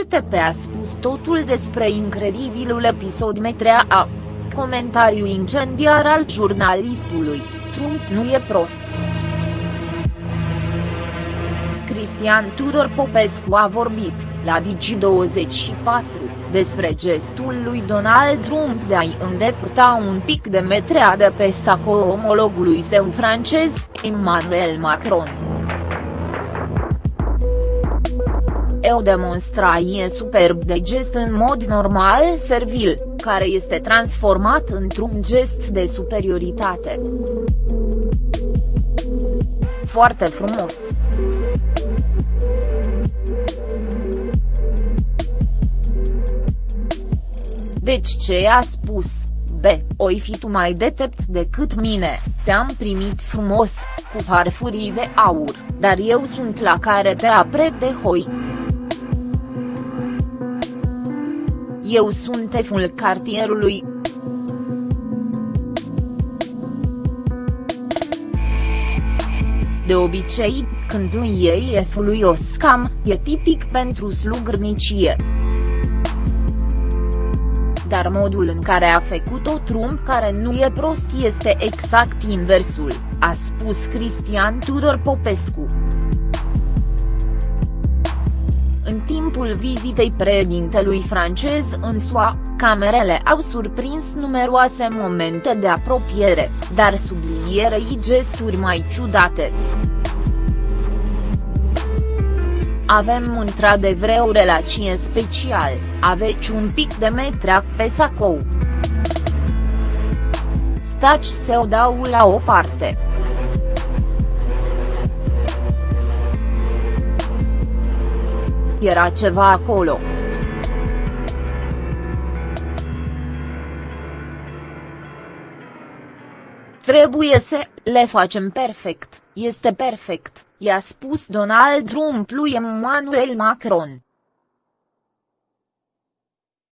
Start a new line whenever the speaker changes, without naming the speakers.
ATP a spus totul despre incredibilul episod Metrea A. Comentariu incendiar al jurnalistului, Trump nu e prost. Cristian Tudor Popescu a vorbit, la Digi24, despre gestul lui Donald Trump de a-i îndepărta un pic de metrea de pe saco omologului său francez, Emmanuel Macron. O demonstrație superb de gest în mod normal servil, care este transformat într-un gest de superioritate. Foarte frumos. Deci ce a spus, B, oi fi tu mai detept decât mine, te-am primit frumos, cu farfurii de aur, dar eu sunt la care te apret de hoi. Eu sunt eful cartierului. De obicei, când îi iei efului o scam, e tipic pentru slugărnicie dar modul în care a făcut-o Trump care nu e prost este exact inversul, a spus Cristian Tudor Popescu. În timpul vizitei președintelui francez în SUA, camerele au surprins numeroase momente de apropiere, dar sublinierei gesturi mai ciudate. Avem într-adevăr o relație special, aveți un pic de metrac pe sacou. Staci să o dau la o parte. Era ceva acolo. Trebuie să le facem perfect, este perfect, i-a spus Donald Trump lui Emmanuel Macron.